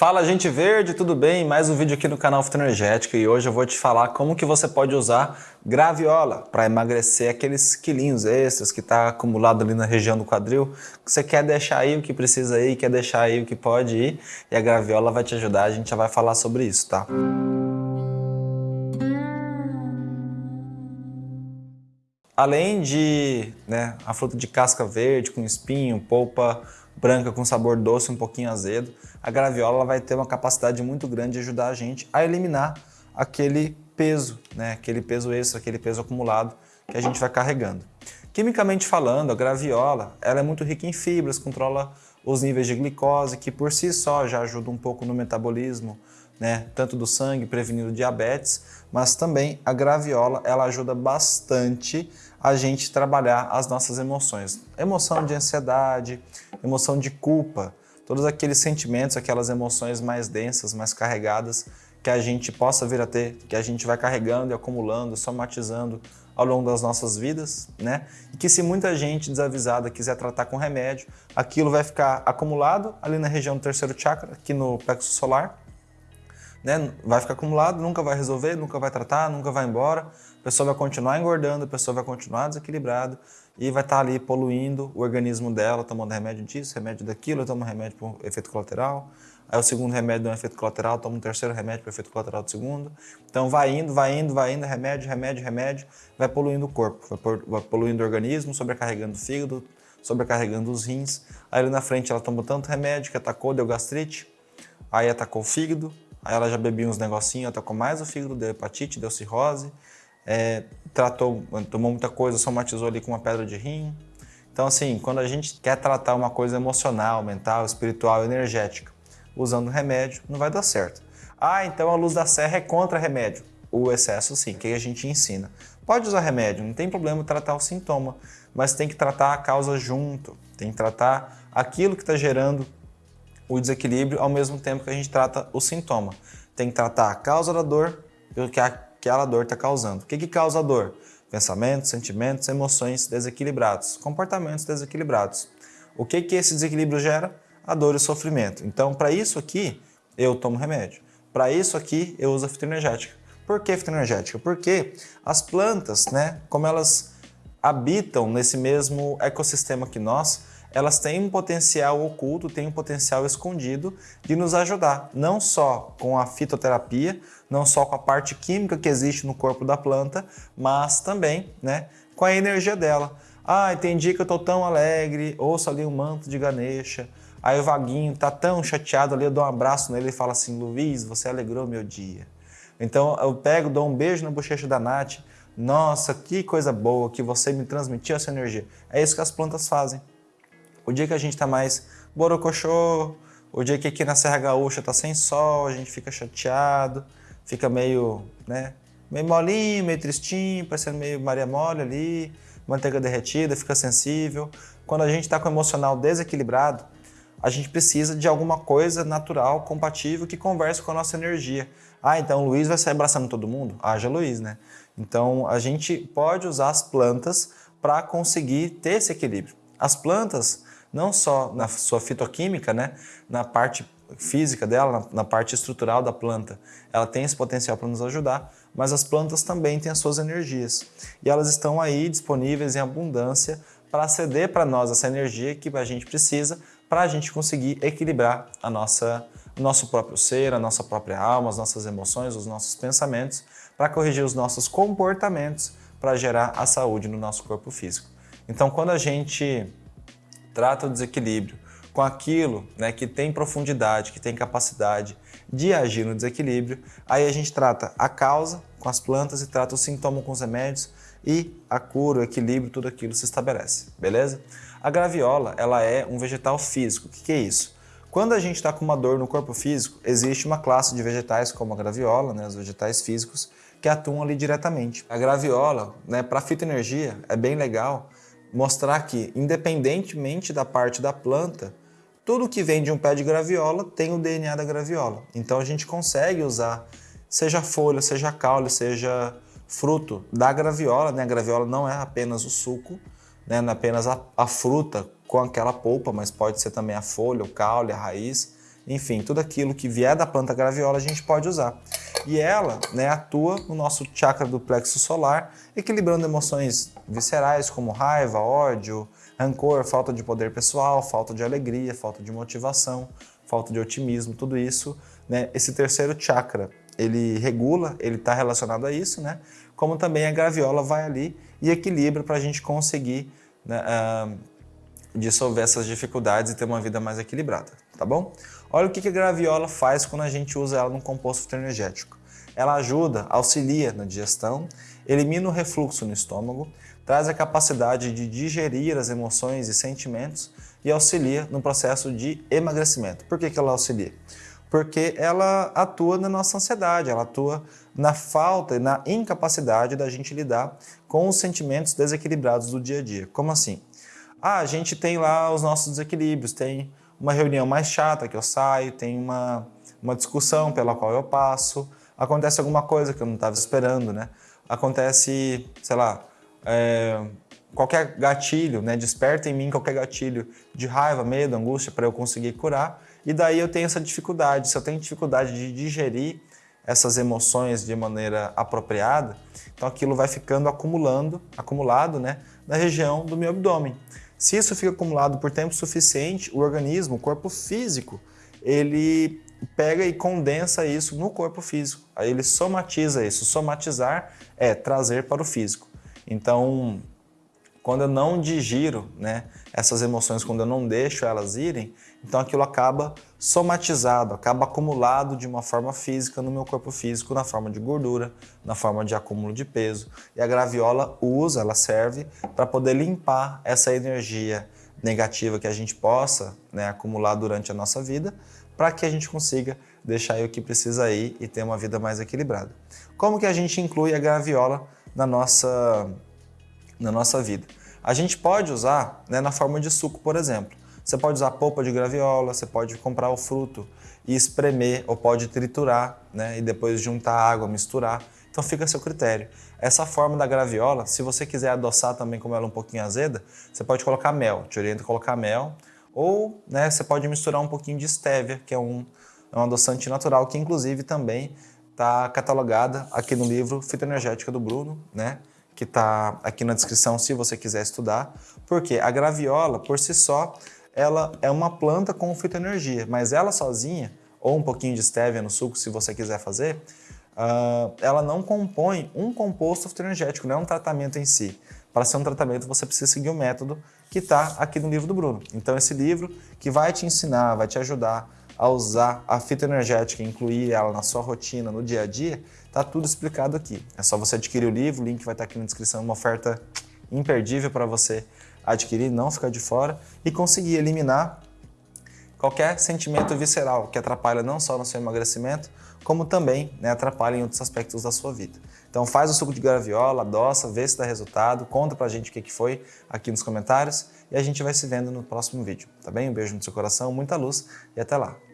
Fala gente verde, tudo bem? Mais um vídeo aqui no canal Fitoenergética e hoje eu vou te falar como que você pode usar graviola para emagrecer aqueles quilinhos extras que está acumulado ali na região do quadril. Você quer deixar aí o que precisa ir, quer deixar aí o que pode ir e a graviola vai te ajudar, a gente já vai falar sobre isso, tá? Além de né, a fruta de casca verde com espinho, polpa branca com sabor doce, um pouquinho azedo, a graviola vai ter uma capacidade muito grande de ajudar a gente a eliminar aquele peso, né, aquele peso extra, aquele peso acumulado que a gente vai carregando. Quimicamente falando, a graviola ela é muito rica em fibras, controla os níveis de glicose, que por si só já ajuda um pouco no metabolismo, né, tanto do sangue, prevenindo diabetes, mas também a graviola ela ajuda bastante a gente trabalhar as nossas emoções. Emoção de ansiedade, emoção de culpa, todos aqueles sentimentos, aquelas emoções mais densas, mais carregadas que a gente possa vir a ter, que a gente vai carregando e acumulando, somatizando ao longo das nossas vidas, né? E que se muita gente desavisada quiser tratar com remédio, aquilo vai ficar acumulado ali na região do terceiro chakra, aqui no plexo solar, né? Vai ficar acumulado, nunca vai resolver, nunca vai tratar, nunca vai embora. A pessoa vai continuar engordando, a pessoa vai continuar desequilibrada e vai estar ali poluindo o organismo dela, tomando remédio disso, remédio daquilo, toma remédio por efeito colateral. Aí o segundo remédio dá um efeito colateral, toma um terceiro remédio por efeito colateral do segundo. Então vai indo, vai indo, vai indo, remédio, remédio, remédio, vai poluindo o corpo, vai poluindo o organismo, sobrecarregando o fígado, sobrecarregando os rins. Aí ali na frente ela tomou tanto remédio que atacou, deu gastrite, aí atacou o fígado, Aí ela já bebia uns negocinhos, atacou mais o fígado, deu hepatite, deu cirrose, é, tratou, tomou muita coisa, somatizou ali com uma pedra de rim. Então assim, quando a gente quer tratar uma coisa emocional, mental, espiritual, energética, usando remédio, não vai dar certo. Ah, então a luz da serra é contra remédio. O excesso sim, que a gente ensina. Pode usar remédio, não tem problema tratar o sintoma, mas tem que tratar a causa junto, tem que tratar aquilo que está gerando o desequilíbrio ao mesmo tempo que a gente trata o sintoma. Tem que tratar a causa da dor e o que aquela dor está causando. O que, que causa a dor? Pensamentos, sentimentos, emoções desequilibrados, comportamentos desequilibrados. O que, que esse desequilíbrio gera? A dor e o sofrimento. Então, para isso aqui, eu tomo remédio. Para isso aqui, eu uso a fitoenergética. Por que fitoenergética? Porque as plantas, né, como elas habitam nesse mesmo ecossistema que nós, elas têm um potencial oculto, têm um potencial escondido de nos ajudar, não só com a fitoterapia, não só com a parte química que existe no corpo da planta, mas também né, com a energia dela. Ah, dia que eu estou tão alegre, ouço ali um manto de Ganesha, aí o Vaguinho está tão chateado ali, eu dou um abraço nele e falo assim, Luiz, você alegrou meu dia. Então eu pego, dou um beijo na bochecha da Nath, nossa, que coisa boa que você me transmitiu essa energia. É isso que as plantas fazem. O dia que a gente está mais borocochô, o dia que aqui na Serra Gaúcha está sem sol, a gente fica chateado, fica meio, né, meio molinho, meio tristinho, parecendo meio Maria Mole ali, manteiga derretida, fica sensível. Quando a gente está com o emocional desequilibrado, a gente precisa de alguma coisa natural, compatível, que converse com a nossa energia. Ah, então o Luiz vai sair abraçando todo mundo? Haja Luiz, né? Então a gente pode usar as plantas para conseguir ter esse equilíbrio. As plantas, não só na sua fitoquímica, né, na parte física dela, na, parte estrutural da planta, ela tem esse potencial para nos ajudar, mas as plantas também têm as suas energias. E elas estão aí disponíveis em abundância para ceder para nós essa energia que a gente precisa para a gente conseguir equilibrar a nossa, nosso próprio ser, a nossa própria alma, as nossas emoções, os nossos pensamentos, para corrigir os nossos comportamentos, para gerar a saúde no nosso corpo físico. Então, quando a gente trata o desequilíbrio com aquilo né, que tem profundidade, que tem capacidade de agir no desequilíbrio, aí a gente trata a causa com as plantas e trata o sintoma com os remédios e a cura, o equilíbrio, tudo aquilo se estabelece, beleza? A graviola, ela é um vegetal físico. O que, que é isso? Quando a gente está com uma dor no corpo físico, existe uma classe de vegetais como a graviola, né, os vegetais físicos, que atuam ali diretamente. A graviola, né, para fitoenergia, é bem legal mostrar que, independentemente da parte da planta, tudo que vem de um pé de graviola tem o DNA da graviola. Então a gente consegue usar, seja folha, seja caule, seja fruto da graviola, né? A graviola não é apenas o suco, né? não é apenas a, a fruta com aquela polpa, mas pode ser também a folha, o caule, a raiz. Enfim, tudo aquilo que vier da planta graviola a gente pode usar. E ela né, atua no nosso chakra do plexo solar, equilibrando emoções viscerais como raiva, ódio, rancor, falta de poder pessoal, falta de alegria, falta de motivação, falta de otimismo, tudo isso. Né, esse terceiro chakra, ele regula, ele está relacionado a isso, né? como também a graviola vai ali e equilibra para a gente conseguir né, uh, dissolver essas dificuldades e ter uma vida mais equilibrada, tá bom? Olha o que a graviola faz quando a gente usa ela num composto fitoenergético. Ela ajuda, auxilia na digestão, elimina o refluxo no estômago, traz a capacidade de digerir as emoções e sentimentos e auxilia no processo de emagrecimento. Por que, que ela auxilia? porque ela atua na nossa ansiedade, ela atua na falta e na incapacidade da gente lidar com os sentimentos desequilibrados do dia a dia. Como assim? Ah, a gente tem lá os nossos desequilíbrios, tem uma reunião mais chata que eu saio, tem uma, uma discussão pela qual eu passo, acontece alguma coisa que eu não estava esperando, né? Acontece, sei lá, é, qualquer gatilho, né? Desperta em mim qualquer gatilho de raiva, medo, angústia para eu conseguir curar e daí eu tenho essa dificuldade. Se eu tenho dificuldade de digerir essas emoções de maneira apropriada, então aquilo vai ficando acumulando, acumulado né, na região do meu abdômen. Se isso fica acumulado por tempo suficiente, o organismo, o corpo físico, ele pega e condensa isso no corpo físico. Aí ele somatiza isso. Somatizar é trazer para o físico. Então, quando eu não digiro né, essas emoções, quando eu não deixo elas irem, então aquilo acaba somatizado, acaba acumulado de uma forma física no meu corpo físico, na forma de gordura, na forma de acúmulo de peso. E a graviola usa, ela serve para poder limpar essa energia negativa que a gente possa né, acumular durante a nossa vida, para que a gente consiga deixar aí o que precisa ir e ter uma vida mais equilibrada. Como que a gente inclui a graviola na nossa, na nossa vida? A gente pode usar né, na forma de suco, por exemplo. Você pode usar polpa de graviola, você pode comprar o fruto e espremer ou pode triturar né, e depois juntar água, misturar. Então fica a seu critério. Essa forma da graviola, se você quiser adoçar também como ela é um pouquinho azeda, você pode colocar mel. Te oriento a colocar mel. Ou né, você pode misturar um pouquinho de stevia, que é um, é um adoçante natural, que inclusive também está catalogada aqui no livro Fitoenergética do Bruno, né? Que está aqui na descrição se você quiser estudar. Porque a graviola, por si só, ela é uma planta com fitoenergia, mas ela sozinha, ou um pouquinho de stevia no suco, se você quiser fazer, uh, ela não compõe um composto fitoenergético, não é um tratamento em si. Para ser um tratamento, você precisa seguir o método que está aqui no livro do Bruno. Então, esse livro que vai te ensinar, vai te ajudar a usar a fitoenergética, incluir ela na sua rotina, no dia a dia, está tudo explicado aqui. É só você adquirir o livro, o link vai estar aqui na descrição, uma oferta imperdível para você adquirir, não ficar de fora e conseguir eliminar qualquer sentimento visceral que atrapalha não só no seu emagrecimento, como também né, atrapalha em outros aspectos da sua vida. Então faz o suco de graviola, adoça, vê se dá resultado, conta pra gente o que foi aqui nos comentários e a gente vai se vendo no próximo vídeo, tá bem? Um beijo no seu coração, muita luz e até lá!